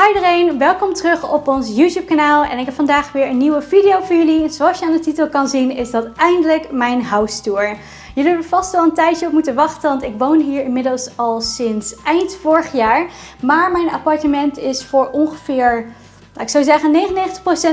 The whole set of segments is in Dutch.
Hi iedereen, welkom terug op ons YouTube kanaal en ik heb vandaag weer een nieuwe video voor jullie. Zoals je aan de titel kan zien is dat eindelijk mijn house tour. Jullie hebben vast wel een tijdje op moeten wachten, want ik woon hier inmiddels al sinds eind vorig jaar. Maar mijn appartement is voor ongeveer, ik zou zeggen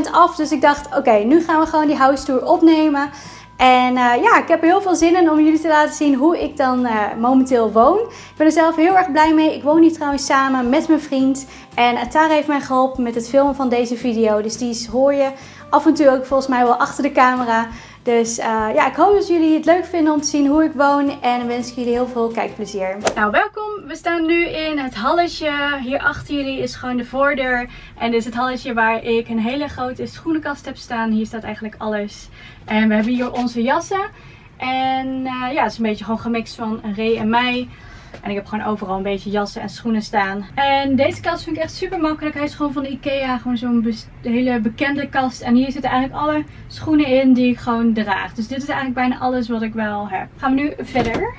99% af. Dus ik dacht, oké, nu gaan we gewoon die house tour opnemen. En uh, ja, ik heb er heel veel zin in om jullie te laten zien hoe ik dan uh, momenteel woon. Ik ben er zelf heel erg blij mee. Ik woon hier trouwens samen met mijn vriend. En Atara heeft mij geholpen met het filmen van deze video. Dus die hoor je af en toe ook volgens mij wel achter de camera. Dus uh, ja, ik hoop dat jullie het leuk vinden om te zien hoe ik woon. En wens ik jullie heel veel kijkplezier. Nou, welkom. We staan nu in het halletje. Hier achter jullie is gewoon de voordeur. En dit is het halletje waar ik een hele grote schoenenkast heb staan. Hier staat eigenlijk alles. En we hebben hier onze jassen. En uh, ja, het is een beetje gewoon gemixt van Ray en mij. En ik heb gewoon overal een beetje jassen en schoenen staan. En deze kast vind ik echt super makkelijk. Hij is gewoon van de Ikea. Gewoon zo'n hele bekende kast. En hier zitten eigenlijk alle schoenen in die ik gewoon draag. Dus dit is eigenlijk bijna alles wat ik wel heb. Gaan we nu verder.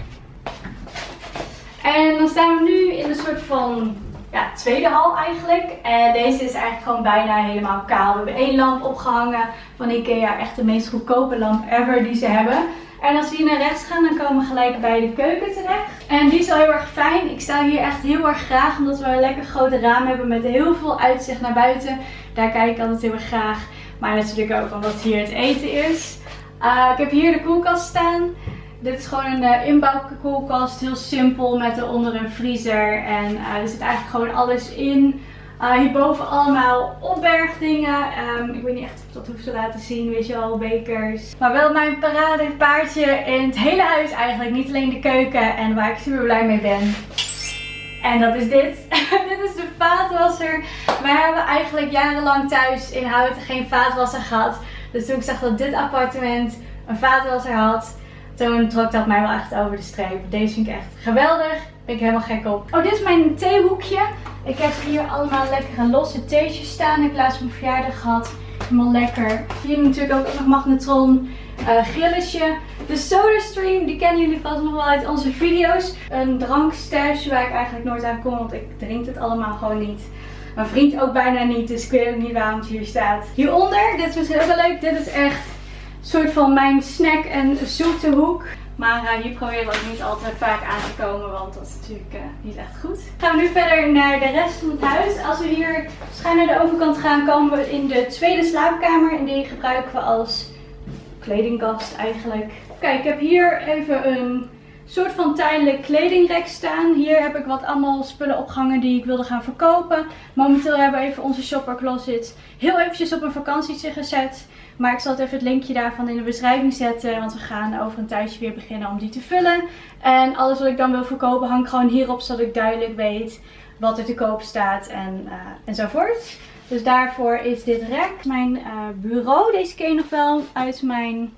En dan staan we nu in een soort van ja, tweede hal eigenlijk. En deze is eigenlijk gewoon bijna helemaal kaal. We hebben één lamp opgehangen van Ikea. Echt de meest goedkope lamp ever die ze hebben. En als we hier naar rechts gaan, dan komen we gelijk bij de keuken terecht. En die is wel heel erg fijn. Ik sta hier echt heel erg graag, omdat we een lekker grote raam hebben met heel veel uitzicht naar buiten. Daar kijk ik altijd heel erg graag. Maar natuurlijk ook omdat hier het eten is. Uh, ik heb hier de koelkast staan. Dit is gewoon een uh, inbouwkoelkast. Heel simpel met eronder een vriezer. En uh, er zit eigenlijk gewoon alles in. Uh, hierboven allemaal opbergdingen. Um, ik weet niet echt of ik dat hoef te laten zien, weet je wel, bekers. Maar wel mijn paradepaardje in het hele huis eigenlijk. Niet alleen de keuken en waar ik super blij mee ben. En dat is dit. dit is de vaatwasser. Wij hebben eigenlijk jarenlang thuis in Houten geen vaatwasser gehad. Dus toen ik zag dat dit appartement een vaatwasser had, toen trok dat mij wel echt over de streep. Deze vind ik echt geweldig. Ben ik helemaal gek op. Oh, dit is mijn theehoekje. Ik heb hier allemaal lekkere losse theetjes staan. Ik laatst mijn verjaardag gehad. Helemaal lekker. Hier natuurlijk ook nog magnetron uh, grilletje. De SodaStream, die kennen jullie vast nog wel uit onze video's. Een drankstash waar ik eigenlijk nooit aan kom, want ik drink het allemaal gewoon niet. Mijn vriend ook bijna niet, dus ik weet ook niet waarom het hier staat. Hieronder, dit is heel leuk. Dit is echt een soort van mijn snack en zoete hoek. Maar uh, hier proberen we ook niet altijd vaak aan te komen, want dat is natuurlijk uh, niet echt goed. Gaan we nu verder naar de rest van het huis. Als we hier schuin naar de overkant gaan, komen we in de tweede slaapkamer. En die gebruiken we als kledingkast eigenlijk. Kijk, ik heb hier even een soort van tijdelijk kledingrek staan. Hier heb ik wat allemaal spullen opgehangen die ik wilde gaan verkopen. Momenteel hebben we even onze shopper closet heel eventjes op een vakantietje gezet. Maar ik zal het even het linkje daarvan in de beschrijving zetten. Want we gaan over een tijdje weer beginnen om die te vullen. En alles wat ik dan wil verkopen hang gewoon hierop. Zodat ik duidelijk weet wat er te koop staat en, uh, enzovoort. Dus daarvoor is dit rek. Mijn uh, bureau. Deze je nog wel uit mijn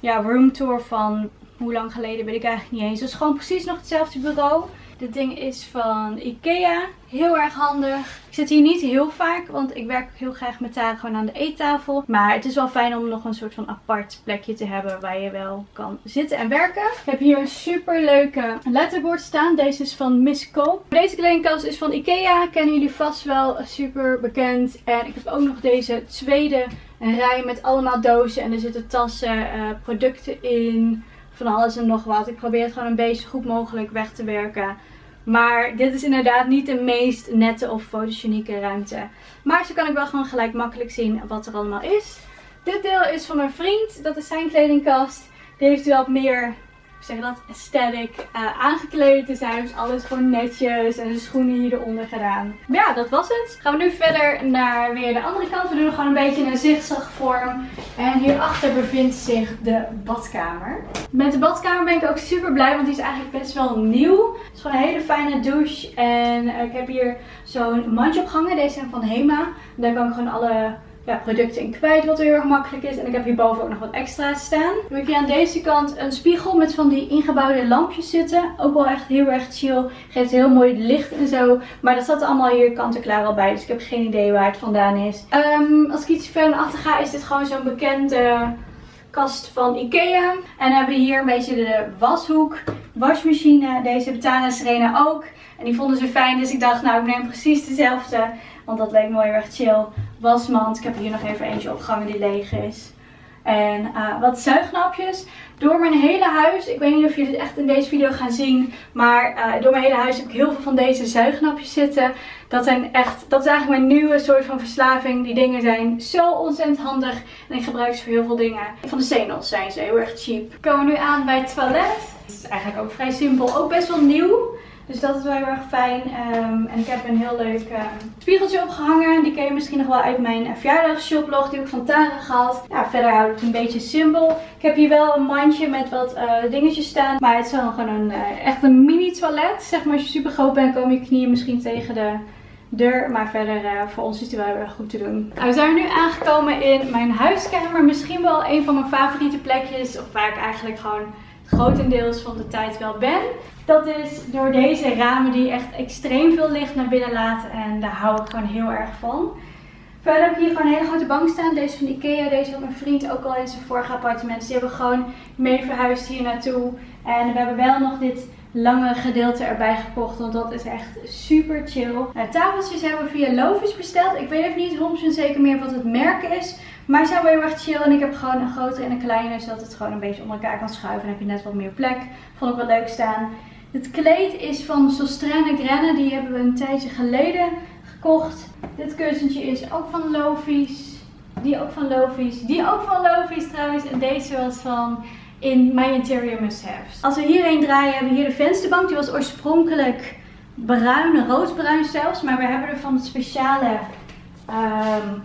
ja, roomtour van hoe lang geleden weet ik eigenlijk niet eens. Is gewoon precies nog hetzelfde bureau. Dit ding is van Ikea. Heel erg handig. Ik zit hier niet heel vaak, want ik werk heel graag met Tara gewoon aan de eettafel. Maar het is wel fijn om nog een soort van apart plekje te hebben waar je wel kan zitten en werken. Ik heb hier een super leuke letterboard staan. Deze is van Miss Koop. Deze kledingkast is van Ikea. Kennen jullie vast wel. Super bekend. En ik heb ook nog deze tweede rij met allemaal dozen. En er zitten tassen, uh, producten in van alles en nog wat. Ik probeer het gewoon een beetje goed mogelijk weg te werken. Maar dit is inderdaad niet de meest nette of fotogenieke ruimte. Maar zo kan ik wel gewoon gelijk makkelijk zien wat er allemaal is. Dit deel is van mijn vriend. Dat is zijn kledingkast. Die heeft wel meer zeg dat, aesthetic uh, aangekleed. Dus hij heeft alles gewoon netjes en de schoenen hier gedaan. Maar ja, dat was het. Gaan we nu verder naar weer de andere kant. We doen gewoon een beetje een zigzagvorm. En hierachter bevindt zich de badkamer. Met de badkamer ben ik ook super blij, want die is eigenlijk best wel nieuw. Het is gewoon een hele fijne douche. En ik heb hier zo'n mandje opgehangen. Deze zijn van Hema. Daar kan ik gewoon alle ja, producten in kwijt, wat heel erg makkelijk is. En ik heb hierboven ook nog wat extra's staan. Dan heb hier aan deze kant een spiegel met van die ingebouwde lampjes zitten. Ook wel echt heel erg chill. Geeft heel mooi licht en zo. Maar dat zat allemaal hier kant-en-klaar al bij. Dus ik heb geen idee waar het vandaan is. Um, als ik iets verder naar achter ga, is dit gewoon zo'n bekende kast van Ikea. En dan hebben we hier een beetje de washoek, wasmachine. Deze betalen Serena ook. En die vonden ze fijn, dus ik dacht nou ik neem precies dezelfde. Want dat leek mooi erg chill. Wasmand, ik heb hier nog even eentje opgehangen die leeg is. En uh, wat zuignapjes. Door mijn hele huis, ik weet niet of jullie het echt in deze video gaan zien. Maar uh, door mijn hele huis heb ik heel veel van deze zuignapjes zitten. Dat zijn echt, dat is eigenlijk mijn nieuwe soort van verslaving. Die dingen zijn zo ontzettend handig. En ik gebruik ze voor heel veel dingen. Van de Zenos zijn ze, heel erg cheap. We komen nu aan bij het toilet. Het is eigenlijk ook vrij simpel. Ook best wel nieuw. Dus dat is wel heel erg fijn. Um, en ik heb een heel leuk um, spiegeltje opgehangen. Die ken je misschien nog wel uit mijn verjaardagsshoplog. Die heb ik van Tara gehad. Verder houd ik het een beetje simpel. Ik heb hier wel een mandje met wat uh, dingetjes staan. Maar het is wel gewoon een, uh, echt een mini toilet. Zeg maar als je super groot bent komen je knieën misschien tegen de deur. Maar verder voor ons is die wel heel erg goed te doen. Nou, we zijn nu aangekomen in mijn huiskamer. Misschien wel een van mijn favoriete plekjes. Of waar ik eigenlijk gewoon grotendeels van de tijd wel ben. Dat is door deze ramen die echt extreem veel licht naar binnen laten. En daar hou ik gewoon heel erg van. Verder heb ik hier gewoon een hele grote bank staan. Deze van Ikea. Deze had mijn vriend ook al in zijn vorige appartement. Dus die hebben gewoon mee verhuisd hier naartoe. En we hebben wel nog dit lange gedeelte erbij gekocht. Want dat is echt super chill. Nou, tafeltjes hebben we via Lovis besteld. Ik weet even niet 100% zeker meer wat het merk is. Maar ze zijn wel heel erg chill. En ik heb gewoon een grotere en een kleine. Zodat het gewoon een beetje onder elkaar kan schuiven. En heb je net wat meer plek. Vond ik wel leuk staan. Het kleed is van Sostrane Grenne. Die hebben we een tijdje geleden gekocht. Dit kussentje is ook van Lovies. Die ook van Lovies. Die ook van Lovies trouwens. En deze was van in My Interior Must Haves. Als we hierheen draaien hebben we hier de vensterbank. Die was oorspronkelijk bruin, roodbruin zelfs. Maar we hebben er van het speciale um,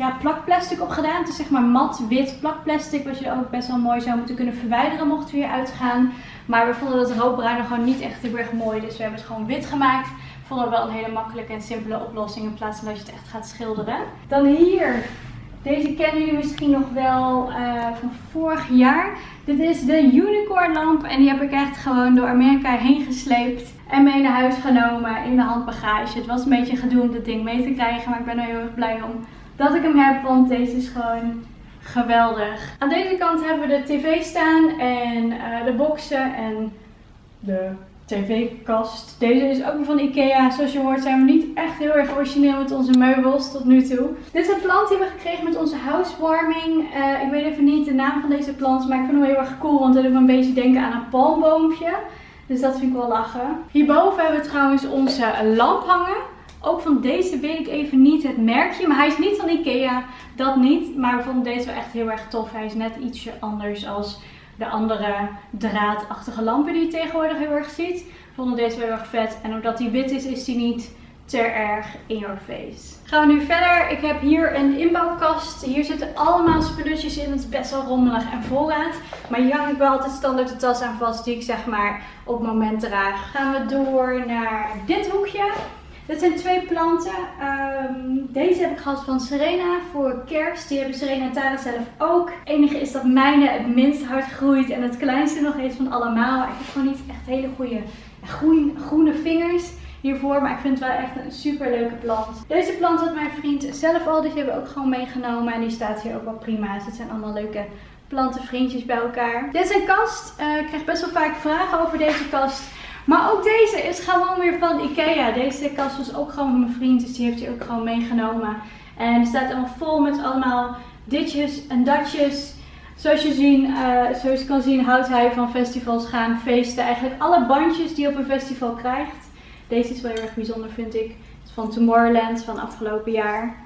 ja, plakplastic op gedaan. Het is zeg maar mat wit plakplastic. Wat je ook best wel mooi zou moeten kunnen verwijderen mocht we hier uitgaan. Maar we vonden dat roodbruin gewoon niet echt heel erg mooi. Dus we hebben het gewoon wit gemaakt. Vonden we wel een hele makkelijke en simpele oplossing. In plaats van dat je het echt gaat schilderen. Dan hier. Deze kennen jullie misschien nog wel uh, van vorig jaar. Dit is de Unicorn lamp. En die heb ik echt gewoon door Amerika heen gesleept. En mee naar huis genomen in de handbagage. Het was een beetje gedoe om dit ding mee te krijgen. Maar ik ben er heel erg blij om dat ik hem heb. Want deze is gewoon geweldig. Aan deze kant hebben we de tv staan en uh, de boxen en de tv-kast. Deze is ook weer van Ikea. Zoals je hoort zijn we niet echt heel erg origineel met onze meubels tot nu toe. Dit is een plant die we gekregen met onze housewarming. Uh, ik weet even niet de naam van deze plant, maar ik vind hem heel erg cool. Want het doet me een beetje denken aan een palmboompje. Dus dat vind ik wel lachen. Hierboven hebben we trouwens onze lamp hangen. Ook van deze weet ik even niet het merkje. Maar hij is niet van Ikea. Dat niet. Maar we vonden deze wel echt heel erg tof. Hij is net ietsje anders als de andere draadachtige lampen die je tegenwoordig heel erg ziet. We vonden deze wel heel erg vet. En omdat hij wit is, is hij niet te erg in your face. Gaan we nu verder. Ik heb hier een inbouwkast. Hier zitten allemaal spulletjes in. Het is best wel rommelig en voorraad. Maar hier hang ik wel altijd standaard de tas aan vast die ik zeg maar op het moment draag. Gaan we door naar dit hoekje. Dit zijn twee planten. Um, deze heb ik gehad van Serena voor kerst. Die hebben Serena en Tara zelf ook. Het enige is dat mijne het minst hard groeit en het kleinste nog eens van allemaal. Ik heb gewoon niet echt hele goede groen, groene vingers hiervoor. Maar ik vind het wel echt een super leuke plant. Deze plant had mijn vriend zelf al. Die hebben we ook gewoon meegenomen. En die staat hier ook wel prima. Dus het zijn allemaal leuke plantenvriendjes bij elkaar. Dit is een kast. Uh, ik krijg best wel vaak vragen over deze kast. Maar ook deze is gewoon weer van Ikea. Deze kast was ook gewoon van mijn vriend. Dus die heeft hij ook gewoon meegenomen. En het staat allemaal vol met allemaal ditjes en datjes. Zoals je, zien, uh, zoals je kan zien houdt hij van festivals gaan, feesten. Eigenlijk alle bandjes die je op een festival krijgt. Deze is wel heel erg bijzonder vind ik. Is van Tomorrowland van afgelopen jaar.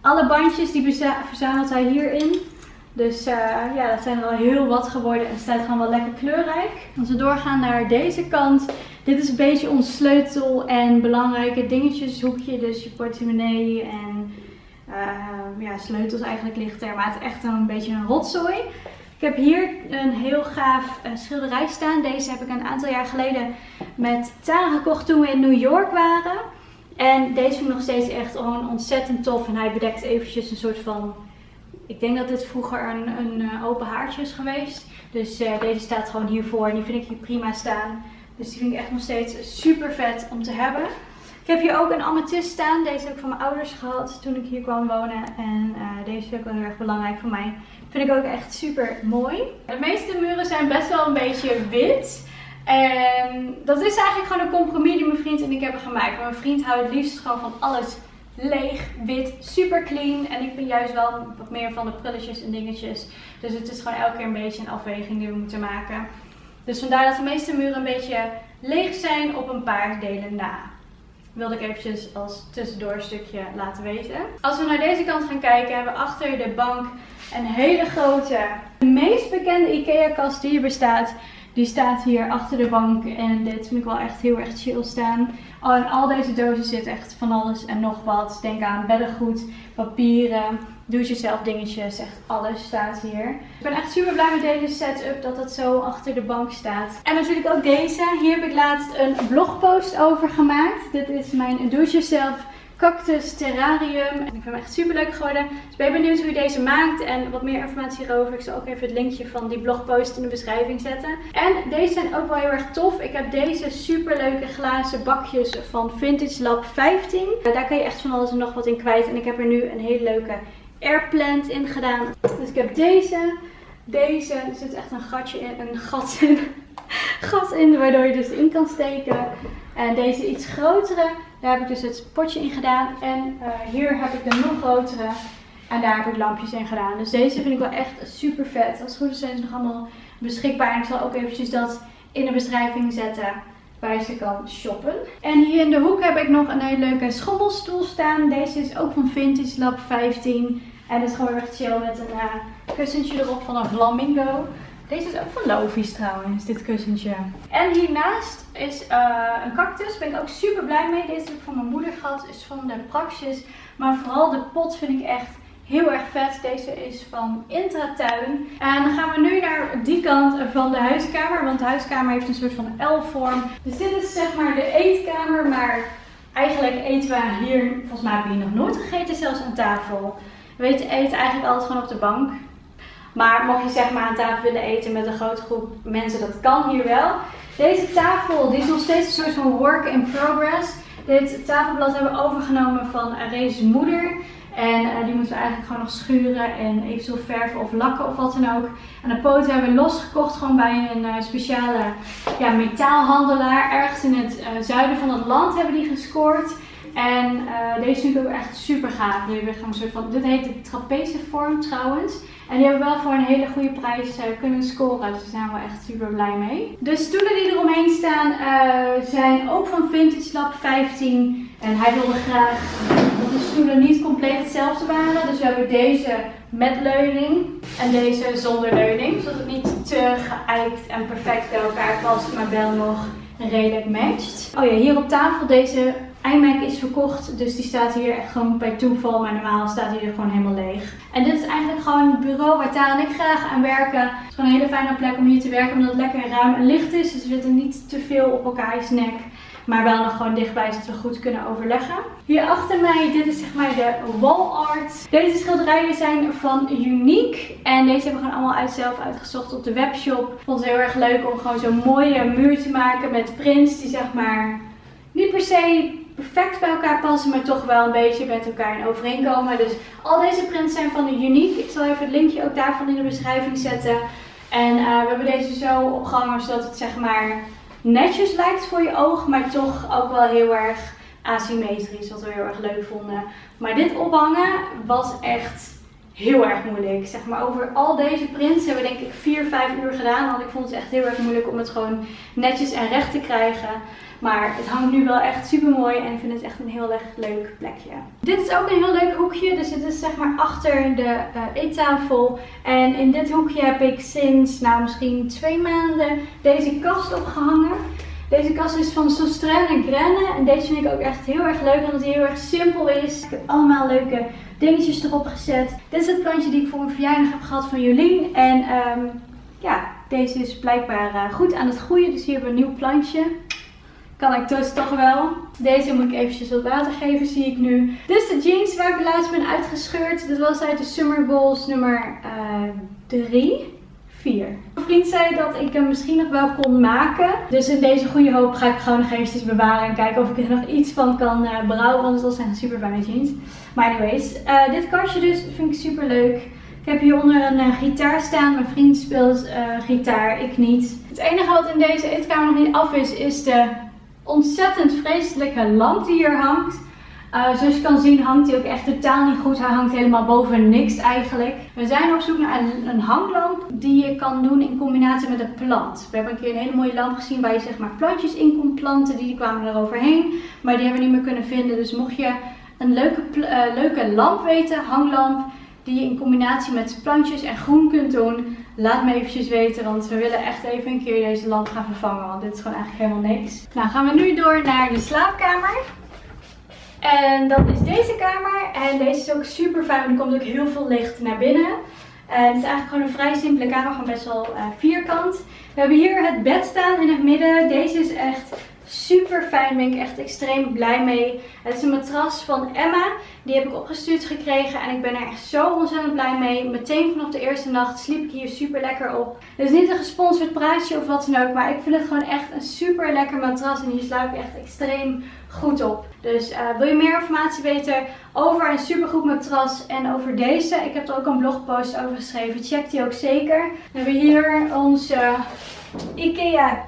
Alle bandjes die verzamelt hij hierin. Dus uh, ja, dat zijn er al heel wat geworden en het staat gewoon wel lekker kleurrijk. Als we doorgaan naar deze kant. Dit is een beetje ons sleutel en belangrijke dingetjeshoekje. Dus je portemonnee en uh, ja, sleutels eigenlijk ligt er. Maar het is echt een beetje een rotzooi. Ik heb hier een heel gaaf uh, schilderij staan. Deze heb ik een aantal jaar geleden met Tara gekocht toen we in New York waren. En deze vind ik nog steeds echt gewoon ontzettend tof. En hij bedekt eventjes een soort van ik denk dat dit vroeger een, een uh, open haartje is geweest. Dus uh, deze staat gewoon hiervoor en die vind ik hier prima staan. Dus die vind ik echt nog steeds super vet om te hebben. Ik heb hier ook een amethyst staan. Deze heb ik van mijn ouders gehad toen ik hier kwam wonen. En uh, deze vind ik wel heel erg belangrijk voor mij. Vind ik ook echt super mooi. De meeste muren zijn best wel een beetje wit. En dat is eigenlijk gewoon een compromis die mijn vriend en ik hebben gemaakt. Mijn vriend houdt het liefst gewoon van alles leeg, wit, super clean. En ik ben juist wel wat meer van de prulletjes en dingetjes. Dus het is gewoon elke keer een beetje een afweging die we moeten maken. Dus vandaar dat de meeste muren een beetje leeg zijn op een paar delen na. Wilde ik eventjes als tussendoor stukje laten weten. Als we naar deze kant gaan kijken, hebben we achter de bank een hele grote, de meest bekende IKEA kast die hier bestaat. Die staat hier achter de bank en dit vind ik wel echt heel erg chill staan. Oh, in al deze dozen zit echt van alles en nog wat. Denk aan beddengoed, papieren, do-it-yourself dingetjes. Echt alles staat hier. Ik ben echt super blij met deze setup dat het zo achter de bank staat. En natuurlijk ook deze. Hier heb ik laatst een blogpost over gemaakt. Dit is mijn do-it-yourself Cactus Terrarium. En ik vind hem echt super leuk geworden. Dus ben je benieuwd hoe je deze maakt en wat meer informatie hierover. Ik zal ook even het linkje van die blogpost in de beschrijving zetten. En deze zijn ook wel heel erg tof. Ik heb deze super leuke glazen bakjes van Vintage Lab 15. Daar kan je echt van alles en nog wat in kwijt. En ik heb er nu een hele leuke airplant in gedaan. Dus ik heb deze. Deze, er zit echt een gatje in, een gat in, gat in, waardoor je dus in kan steken. En deze iets grotere, daar heb ik dus het potje in gedaan. En uh, hier heb ik de nog grotere. En daar heb ik lampjes in gedaan. Dus deze vind ik wel echt super vet. Als het goed is zijn ze nog allemaal beschikbaar. En ik zal ook eventjes dat in de beschrijving zetten waar je ze kan shoppen. En hier in de hoek heb ik nog een hele leuke schommelstoel staan. Deze is ook van Vintage Lab 15. En het is gewoon echt chill met een uh, kussentje erop van een flamingo. Deze is ook van Lovies trouwens, dit kussentje. En hiernaast is uh, een cactus. Daar ben ik ook super blij mee. Deze heb ik van mijn moeder gehad. Is van de Praxis. Maar vooral de pot vind ik echt heel erg vet. Deze is van Intratuin. En dan gaan we nu naar die kant van de huiskamer. Want de huiskamer heeft een soort van L-vorm. Dus dit is zeg maar de eetkamer. Maar eigenlijk eten we hier, volgens mij hebben hier nog nooit gegeten, zelfs aan tafel. We eten eigenlijk altijd gewoon op de bank. Maar mocht je zeg maar aan tafel willen eten met een grote groep mensen, dat kan hier wel. Deze tafel die is nog steeds een soort van work in progress. Dit tafelblad hebben we overgenomen van Arees moeder. En uh, die moeten we eigenlijk gewoon nog schuren en eventueel verven of lakken of wat dan ook. En de poten hebben we losgekocht gewoon bij een uh, speciale ja, metaalhandelaar. Ergens in het uh, zuiden van het land hebben die gescoord. En deze vind ik ook echt super gaaf. Die soort van, dit heet de trapezevorm trouwens. En die hebben wel voor een hele goede prijs uh, kunnen scoren. Dus daar zijn we echt super blij mee. De stoelen die eromheen staan uh, zijn ook van Vintage Lab 15. En hij wilde graag dat de stoelen niet compleet hetzelfde waren. Dus we hebben deze met leuning en deze zonder leuning. Zodat het niet te geëikt en perfect bij elkaar past, maar wel nog redelijk matcht. Oh ja, hier op tafel deze iMac is verkocht, dus die staat hier echt gewoon bij toeval. Maar normaal staat hij er gewoon helemaal leeg. En dit is eigenlijk gewoon het bureau waar Taal en ik graag aan werken. Het is gewoon een hele fijne plek om hier te werken, omdat het lekker ruim en licht is. Dus we zitten niet te veel op elkaars nek. Maar wel nog gewoon dichtbij, zodat we goed kunnen overleggen. Hier achter mij, dit is zeg maar de wall art. Deze schilderijen zijn van Unique. En deze hebben we gewoon allemaal uit zelf uitgezocht op de webshop. Ik vond het heel erg leuk om gewoon zo'n mooie muur te maken met prints die zeg maar niet per se perfect bij elkaar passen, maar toch wel een beetje met elkaar in overeenkomen. Dus al deze prints zijn van de Unique. Ik zal even het linkje ook daarvan in de beschrijving zetten. En uh, we hebben deze zo opgehangen zodat het zeg maar netjes lijkt voor je oog, maar toch ook wel heel erg asymmetrisch, wat we heel erg leuk vonden. Maar dit ophangen was echt heel erg moeilijk. Zeg maar over al deze prints hebben we denk ik 4, 5 uur gedaan. Want ik vond het echt heel erg moeilijk om het gewoon netjes en recht te krijgen. Maar het hangt nu wel echt super mooi en ik vind het echt een heel erg leuk plekje. Dit is ook een heel leuk hoekje. Dus dit is zeg maar achter de uh, eettafel. En in dit hoekje heb ik sinds nou misschien twee maanden deze kast opgehangen. Deze kast is van Sostren en Grenne. En deze vind ik ook echt heel erg leuk omdat hij heel erg simpel is. Ik heb allemaal leuke dingetjes erop gezet. Dit is het plantje die ik voor mijn verjaardag heb gehad van Jolien. En um, ja, deze is blijkbaar uh, goed aan het groeien. Dus hier hebben we een nieuw plantje. Kan ik dus toch wel. Deze moet ik eventjes wat water geven, zie ik nu. Is de jeans waar ik laatst ben uitgescheurd. Dit was uit de Summer Goals nummer 3. Uh, 4. Mijn vriend zei dat ik hem misschien nog wel kon maken. Dus in deze goede hoop ga ik gewoon nog eventjes bewaren. En kijken of ik er nog iets van kan uh, brouwen. Want dat zijn super fijne jeans. Maar anyways, uh, dit kastje dus vind ik super leuk. Ik heb hieronder een uh, gitaar staan. Mijn vriend speelt gitaar, ik niet. Het enige wat in deze eetkamer nog niet af is, is de ontzettend vreselijke lamp die hier hangt. Uh, zoals je kan zien hangt hij ook echt totaal niet goed. Hij hangt helemaal boven niks eigenlijk. We zijn op zoek naar een, hanglamp die je kan doen in combinatie met een plant. We hebben een keer een hele mooie lamp gezien waar je zeg maar plantjes in kon planten. Die kwamen er overheen. Maar die hebben we niet meer kunnen vinden. Dus mocht je een leuke, uh, leuke lamp weten, hanglamp, die je in combinatie met plantjes en groen kunt doen. Laat me eventjes weten, want we willen echt even een keer deze lamp gaan vervangen. Want dit is gewoon eigenlijk helemaal niks. Nou gaan we nu door naar de slaapkamer. En dat is deze kamer. En deze is ook super fijn, er komt ook heel veel licht naar binnen. En het is eigenlijk gewoon een vrij simpele kamer, gewoon best wel uh, vierkant. We hebben hier het bed staan in het midden. Deze is echt super fijn, ben ik echt extreem blij mee. Het is een matras van Emma. Die heb ik opgestuurd gekregen en ik ben er echt zo ontzettend blij mee. Meteen vanaf de eerste nacht sliep ik hier super lekker op. Het is niet een gesponsord praatje of wat dan ook, maar ik vind het gewoon echt een super lekker matras. En hier slaap ik echt extreem goed op. Dus uh, wil je meer informatie weten over een supergoed matras en over deze? Ik heb er ook een blogpost over geschreven. Check die ook zeker. We hebben hier onze Ikea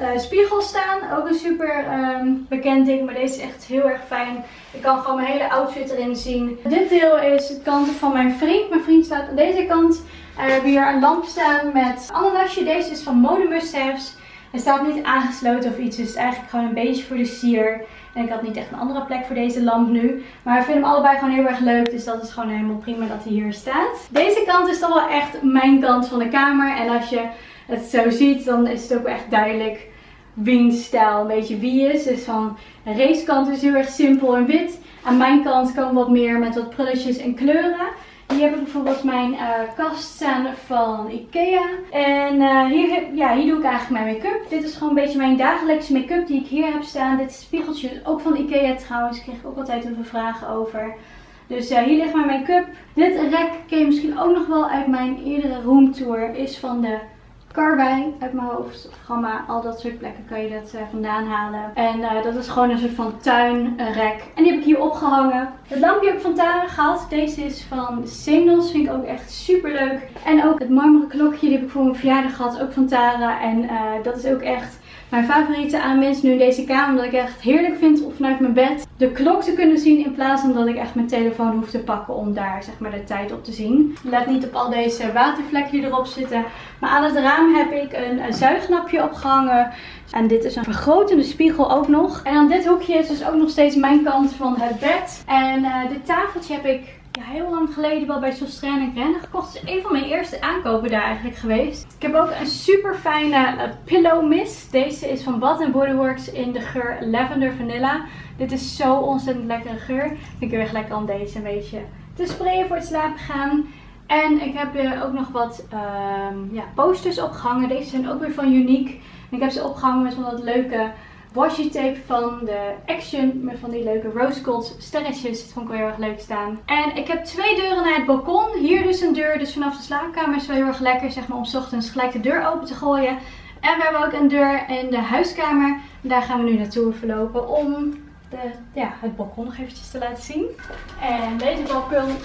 uh, spiegel staan. Ook een super um, bekend ding, maar deze is echt heel erg fijn. Ik kan gewoon mijn hele outfit erin zien. Dit deel is het kant van mijn vriend. Mijn vriend staat aan deze kant. We hebben hier een lamp staan met ananasje. Deze is van Mode Must. Hij staat niet aangesloten of iets, dus het is eigenlijk gewoon een beetje voor de sier. En ik had niet echt een andere plek voor deze lamp nu. Maar ik vind hem allebei gewoon heel erg leuk, dus dat is gewoon helemaal prima dat hij hier staat. Deze kant is dan wel echt mijn kant van de kamer. En als je het zo ziet, dan is het ook echt duidelijk wiens stijl een beetje wie is. Dus van de racekant is heel erg simpel en wit. Aan mijn kant kan wat meer met wat prulletjes en kleuren. Hier heb ik bijvoorbeeld mijn uh, kast staan van Ikea. En uh, hier, ja, hier doe ik eigenlijk mijn make-up. Dit is gewoon een beetje mijn dagelijkse make-up die ik hier heb staan. Dit spiegeltje is ook van Ikea trouwens. Ik ook altijd heel veel vragen over. Dus uh, hier ligt mijn make-up. Dit rek ken je misschien ook nog wel uit mijn eerdere roomtour. Is van de Karwei uit mijn hoofd. Of Gamma, al dat soort plekken kan je dat uh, vandaan halen. En uh, dat is gewoon een soort van tuinrek. En die heb ik hier opgehangen. Het lampje heb ik van Tara gehad. Deze is van Singles. Vind ik ook echt super leuk. En ook het marmeren klokje. Die heb ik voor mijn verjaardag gehad. Ook van Tara. En uh, dat is ook echt mijn favoriete aanwinst nu in deze kamer. Omdat ik echt heerlijk vind om vanuit mijn bed de klok te kunnen zien. In plaats van dat ik echt mijn telefoon hoef te pakken om daar zeg maar de tijd op te zien. Let niet op al deze watervlekken die erop zitten. Maar aan het raam heb ik een, een zuignapje opgehangen. En dit is een vergrotende spiegel ook nog. En aan dit hoekje is dus ook nog steeds mijn kant van het bed. En uh, dit tafeltje heb ik ja, heel lang geleden wel bij Sostrain en Rennen gekocht. Het is een van mijn eerste aankopen daar eigenlijk geweest. Ik heb ook een super fijne uh, pillow mist. Deze is van Bath Body Works in de geur Lavender Vanilla. Dit is zo ontzettend lekkere geur. Ik heel erg lekker om deze een beetje te sprayen voor het slapen gaan. En ik heb ook nog wat um, ja, posters opgehangen. Deze zijn ook weer van Unique. En ik heb ze opgehangen met dat leuke washi tape van de Action. Met van die leuke rose gold sterretjes. Dat vond ik wel heel erg leuk staan. En ik heb twee deuren naar het balkon. Hier dus een deur. Dus vanaf de slaapkamer is wel heel erg lekker zeg maar, om ochtends gelijk de deur open te gooien. En we hebben ook een deur in de huiskamer. Daar gaan we nu naartoe verlopen om de, ja, het balkon nog eventjes te laten zien. En deze balkon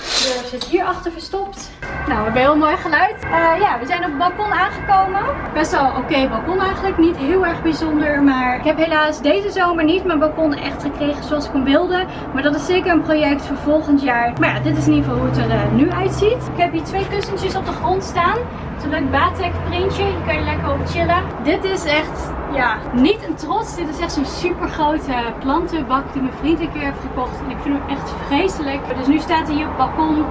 zit hier achter verstopt. Nou, we hebben heel mooi geluid. Uh, ja, we zijn op het balkon aangekomen. Best wel oké balkon eigenlijk. Niet heel erg bijzonder. Maar ik heb helaas deze zomer niet mijn balkon echt gekregen zoals ik hem wilde. Maar dat is zeker een project voor volgend jaar. Maar ja, dit is in ieder geval hoe het er uh, nu uitziet. Ik heb hier twee kussentjes op de grond staan. Het is een leuk batek printje. Hier kan je lekker op chillen. Dit is echt ja, niet een trots. Dit is echt zo'n super grote plantenbak die mijn vriend een keer heeft gekocht. En ik vind hem echt vreselijk. Dus nu staat hij hier op het balkon.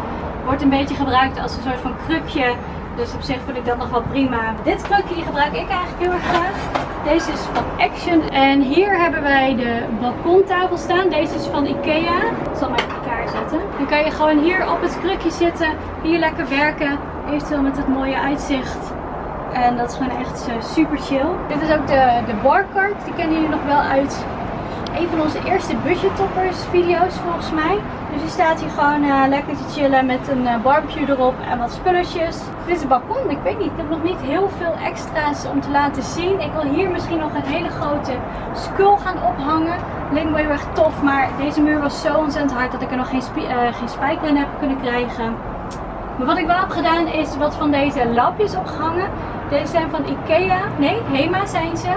Wordt een beetje gebruikt als een soort van krukje. Dus op zich vind ik dat nog wel prima. Dit krukje gebruik ik eigenlijk heel erg graag. Deze is van Action. En hier hebben wij de balkontafel staan. Deze is van Ikea. Ik zal even in elkaar zetten. Dan kan je gewoon hier op het krukje zitten. Hier lekker werken. Eventueel met het mooie uitzicht. En dat is gewoon echt uh, super chill. Dit is ook de, de barcard. Die kennen jullie nog wel uit een van onze eerste budget toppers video's volgens mij. Dus je staat hier gewoon uh, lekker te chillen met een uh, barbecue erop en wat spulletjes. Dit is het balkon. Ik weet niet. Ik heb nog niet heel veel extra's om te laten zien. Ik wil hier misschien nog een hele grote skull gaan ophangen. Leek me heel erg tof. Maar deze muur was zo ontzettend hard dat ik er nog geen, geen spijker in heb kunnen krijgen. Maar wat ik wel heb gedaan is wat van deze lapjes opgehangen. Deze zijn van Ikea. Nee, Hema zijn ze.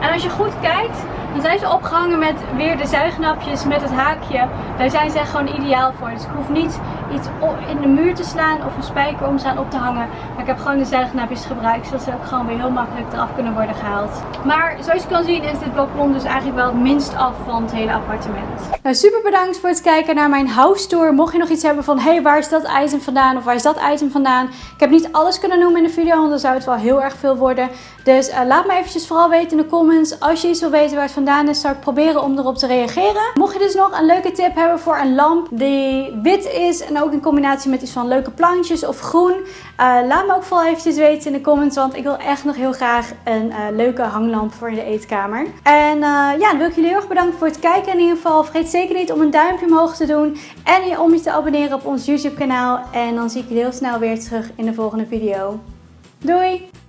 En als je goed kijkt, dan zijn ze opgehangen met weer de zuignapjes met het haakje. Daar zijn ze echt gewoon ideaal voor. Dus ik hoef niet iets in de muur te slaan of een spijker om staan op te hangen. Maar ik heb gewoon de zuignapjes gebruikt, zodat ze ook gewoon weer heel makkelijk eraf kunnen worden gehaald. Maar zoals je kan zien is dit balkon dus eigenlijk wel het minst af van het hele appartement. Nou, super bedankt voor het kijken naar mijn house tour. Mocht je nog iets hebben van, hey, waar is dat item vandaan? Of waar is dat item vandaan? Ik heb niet alles kunnen noemen in de video, want dan zou het wel heel erg veel worden. Dus uh, laat me eventjes vooral weten in de comments. Als je iets wil weten waar het vandaan is, zou ik proberen om erop te reageren. Mocht je dus nog een leuke tip hebben voor een lamp die wit is en ook in combinatie met iets van leuke plantjes of groen. Uh, laat me ook vooral eventjes weten in de comments, want ik wil echt nog heel graag een uh, leuke hanglamp voor in de eetkamer. En ja, dan wil ik jullie heel erg bedanken voor het kijken in ieder geval. Vergeet zeker niet om een duimpje omhoog te doen en om je te abonneren op ons YouTube kanaal. En dan zie ik jullie heel snel weer terug in de volgende video. Doei!